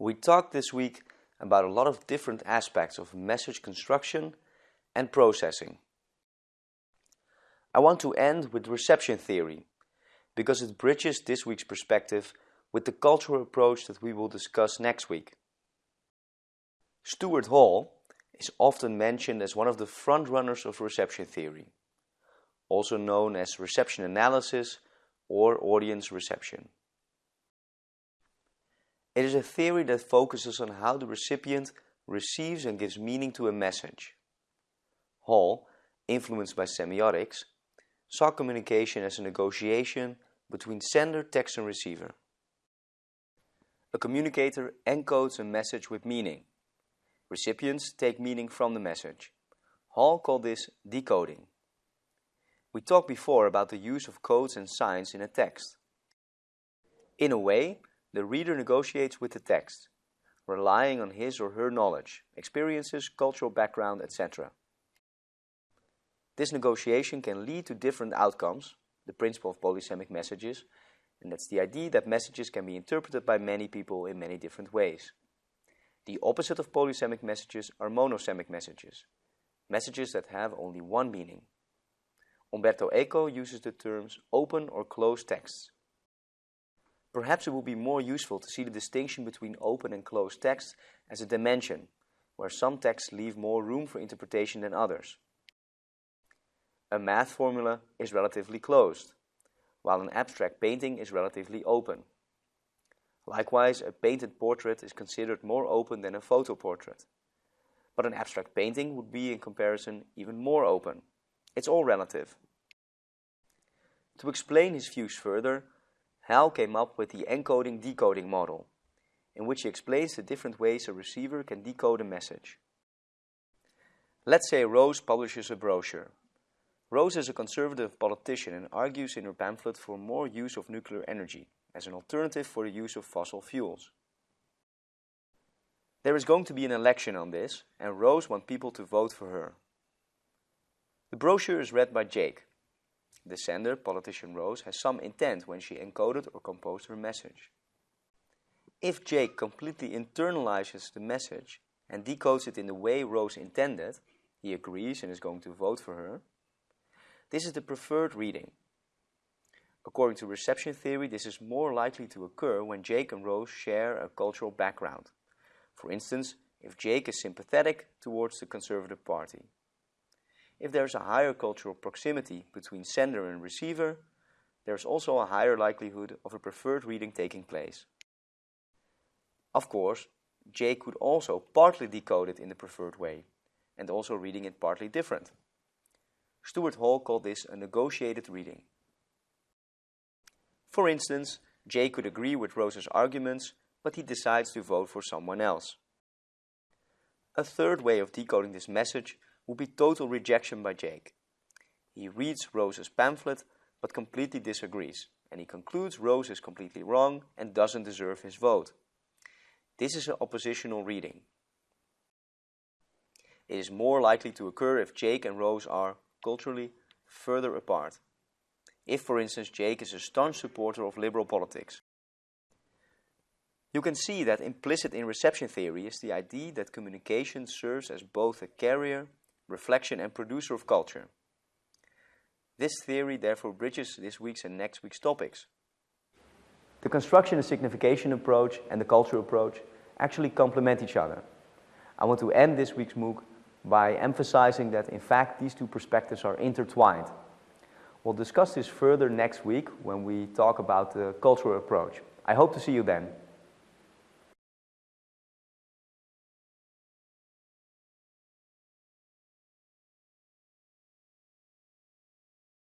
We talked this week about a lot of different aspects of message construction and processing. I want to end with reception theory because it bridges this week's perspective with the cultural approach that we will discuss next week. Stuart Hall is often mentioned as one of the frontrunners of reception theory, also known as reception analysis or audience reception. It is a theory that focuses on how the recipient receives and gives meaning to a message. Hall, influenced by semiotics, saw communication as a negotiation between sender, text and receiver. A communicator encodes a message with meaning. Recipients take meaning from the message. Hall called this decoding. We talked before about the use of codes and signs in a text. In a way, the reader negotiates with the text, relying on his or her knowledge, experiences, cultural background, etc. This negotiation can lead to different outcomes, the principle of polysemic messages, and that's the idea that messages can be interpreted by many people in many different ways. The opposite of polysemic messages are monosemic messages, messages that have only one meaning. Umberto Eco uses the terms open or closed texts. Perhaps it would be more useful to see the distinction between open and closed texts as a dimension, where some texts leave more room for interpretation than others. A math formula is relatively closed, while an abstract painting is relatively open. Likewise, a painted portrait is considered more open than a photo portrait. But an abstract painting would be, in comparison, even more open. It's all relative. To explain his views further, Hall came up with the encoding-decoding model, in which he explains the different ways a receiver can decode a message. Let's say Rose publishes a brochure Rose is a conservative politician and argues in her pamphlet for more use of nuclear energy as an alternative for the use of fossil fuels. There is going to be an election on this and Rose wants people to vote for her. The brochure is read by Jake. The sender, politician Rose, has some intent when she encoded or composed her message. If Jake completely internalizes the message and decodes it in the way Rose intended, he agrees and is going to vote for her, this is the preferred reading. According to reception theory, this is more likely to occur when Jake and Rose share a cultural background. For instance, if Jake is sympathetic towards the Conservative Party. If there is a higher cultural proximity between sender and receiver, there is also a higher likelihood of a preferred reading taking place. Of course, Jake could also partly decode it in the preferred way, and also reading it partly different. Stuart Hall called this a negotiated reading. For instance, Jay could agree with Rose's arguments, but he decides to vote for someone else. A third way of decoding this message would be total rejection by Jake. He reads Rose's pamphlet, but completely disagrees, and he concludes Rose is completely wrong and doesn't deserve his vote. This is an oppositional reading. It is more likely to occur if Jake and Rose are culturally further apart. If, for instance, Jake is a staunch supporter of liberal politics. You can see that implicit in reception theory is the idea that communication serves as both a carrier, reflection and producer of culture. This theory therefore bridges this week's and next week's topics. The construction and signification approach and the cultural approach actually complement each other. I want to end this week's MOOC by emphasizing that in fact these two perspectives are intertwined. We'll discuss this further next week when we talk about the cultural approach. I hope to see you then.